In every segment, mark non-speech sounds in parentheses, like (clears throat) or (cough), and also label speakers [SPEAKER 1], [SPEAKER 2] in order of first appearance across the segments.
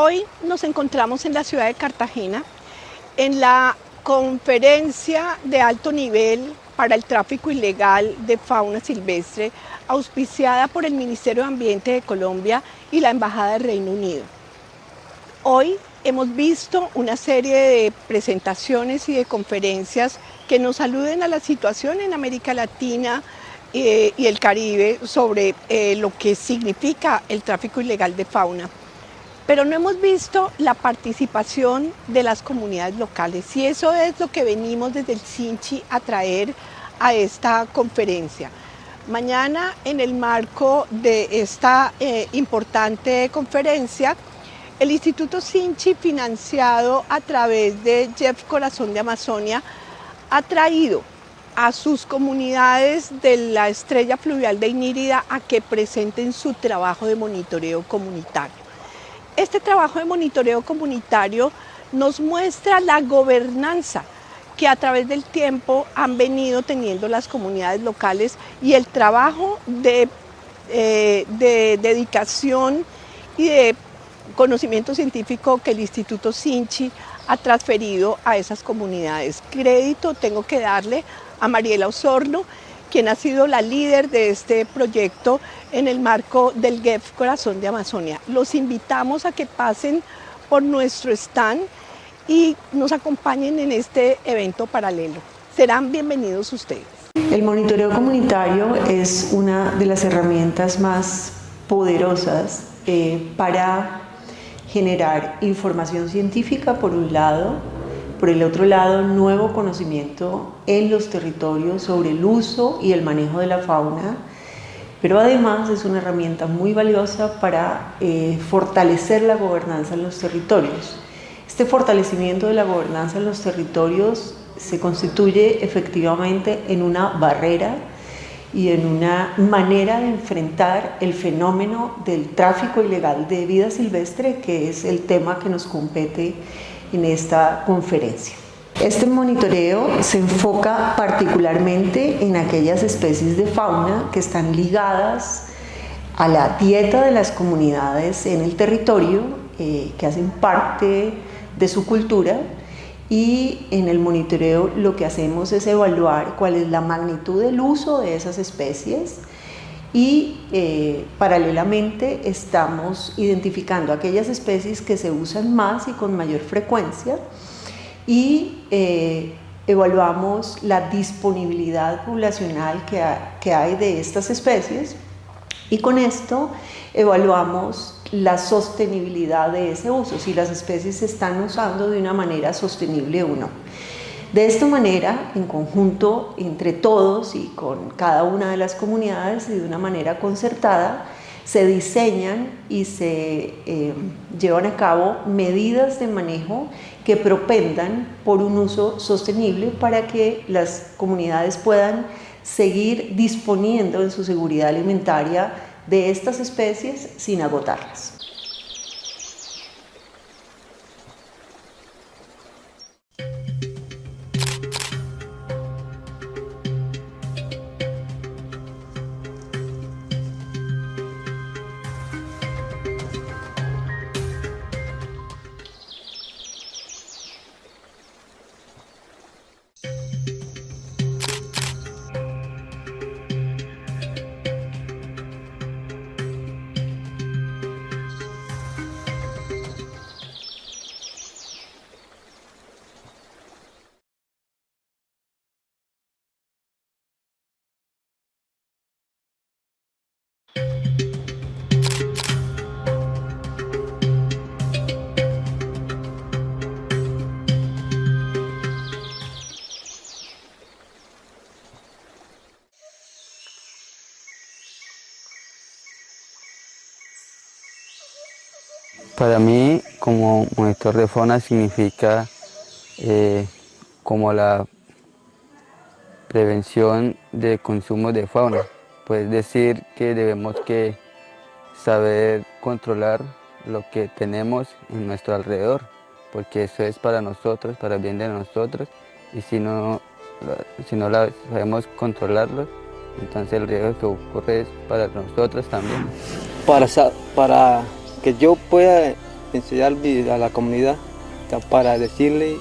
[SPEAKER 1] Hoy nos encontramos en la ciudad de Cartagena en la conferencia de alto nivel para el tráfico ilegal de fauna silvestre auspiciada por el Ministerio de Ambiente de Colombia y la Embajada del Reino Unido. Hoy hemos visto una serie de presentaciones y de conferencias que nos aluden a la situación en América Latina eh, y el Caribe sobre eh, lo que significa el tráfico ilegal de fauna pero no hemos visto la participación de las comunidades locales y eso es lo que venimos desde el Sinchi a traer a esta conferencia. Mañana en el marco de esta eh, importante conferencia, el Instituto Sinchi, financiado a través de Jeff Corazón de Amazonia, ha traído a sus comunidades de la estrella fluvial de Inírida a que presenten su trabajo de monitoreo comunitario. Este trabajo de monitoreo comunitario nos muestra la gobernanza que a través del tiempo han venido teniendo las comunidades locales y el trabajo de, eh, de dedicación y de conocimiento científico que el Instituto Sinchi ha transferido a esas comunidades. Crédito tengo que darle a Mariela Osorno, quien ha sido la líder de este proyecto en el marco del GEF Corazón de Amazonia. Los invitamos a que pasen por nuestro stand y nos acompañen en este evento paralelo. Serán bienvenidos ustedes.
[SPEAKER 2] El monitoreo comunitario es una de las herramientas más poderosas eh, para generar información científica por un lado, por el otro lado, nuevo conocimiento en los territorios sobre el uso y el manejo de la fauna, pero además es una herramienta muy valiosa para eh, fortalecer la gobernanza en los territorios. Este fortalecimiento de la gobernanza en los territorios se constituye efectivamente en una barrera y en una manera de enfrentar el fenómeno del tráfico ilegal de vida silvestre, que es el tema que nos compete en esta conferencia. Este monitoreo se enfoca particularmente en aquellas especies de fauna que están ligadas a la dieta de las comunidades en el territorio, eh, que hacen parte de su cultura y en el monitoreo lo que hacemos es evaluar cuál es la magnitud del uso de esas especies, y eh, paralelamente estamos identificando aquellas especies que se usan más y con mayor frecuencia y eh, evaluamos la disponibilidad poblacional que, que hay de estas especies y con esto evaluamos la sostenibilidad de ese uso, si las especies se están usando de una manera sostenible o no. De esta manera, en conjunto, entre todos y con cada una de las comunidades y de una manera concertada, se diseñan y se eh, llevan a cabo medidas de manejo que propendan por un uso sostenible para que las comunidades puedan seguir disponiendo en su seguridad alimentaria de estas especies sin agotarlas.
[SPEAKER 3] Para mí, como monitor de fauna significa eh, como la prevención de consumo de fauna. Pues decir que debemos que saber controlar lo que tenemos en nuestro alrededor, porque eso es para nosotros, para el bien de nosotros, y si no, si no sabemos controlarlo, entonces el riesgo que ocurre es para nosotros también.
[SPEAKER 4] Para, para que yo pueda enseñar a la comunidad para decirle,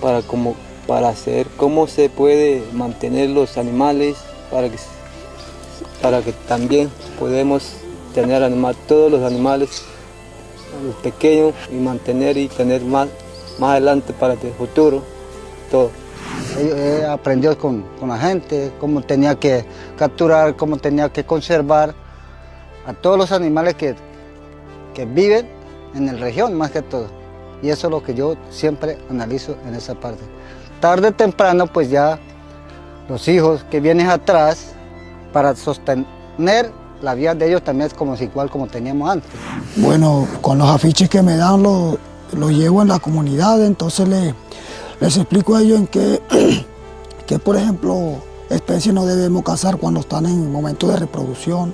[SPEAKER 4] para, como, para hacer cómo se puede mantener los animales, para que, para que también podemos tener animal, todos los animales los pequeños y mantener y tener más, más adelante para el futuro, todo.
[SPEAKER 5] He aprendido con, con la gente, cómo tenía que capturar, cómo tenía que conservar a todos los animales que, que viven en la región más que todo. Y eso es lo que yo siempre analizo en esa parte. Tarde o temprano pues ya los hijos que vienen atrás para sostener la vida de ellos también es como igual como teníamos antes.
[SPEAKER 6] Bueno, con los afiches que me dan los lo llevo en la comunidad, entonces les, les explico a ellos en qué, (clears throat) que por ejemplo especies no debemos cazar cuando están en momento de reproducción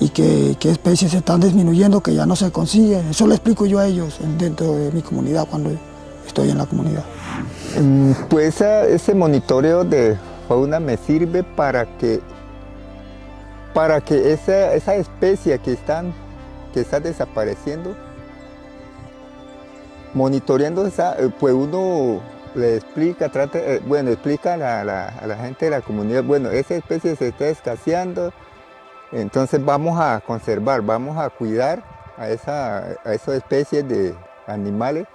[SPEAKER 6] y que, especies se están disminuyendo, que ya no se consiguen. Eso le explico yo a ellos dentro de mi comunidad cuando estoy en la comunidad.
[SPEAKER 7] Mm, pues ese monitoreo de fauna me sirve para que, para que esa, esa especie que, están, que está desapareciendo, monitoreando esa, eh, pues uno le explica, trata, eh, bueno, explica a la, a la gente de la comunidad, bueno, esa especie se está escaseando, entonces vamos a conservar, vamos a cuidar a, esa, a esas especies de animales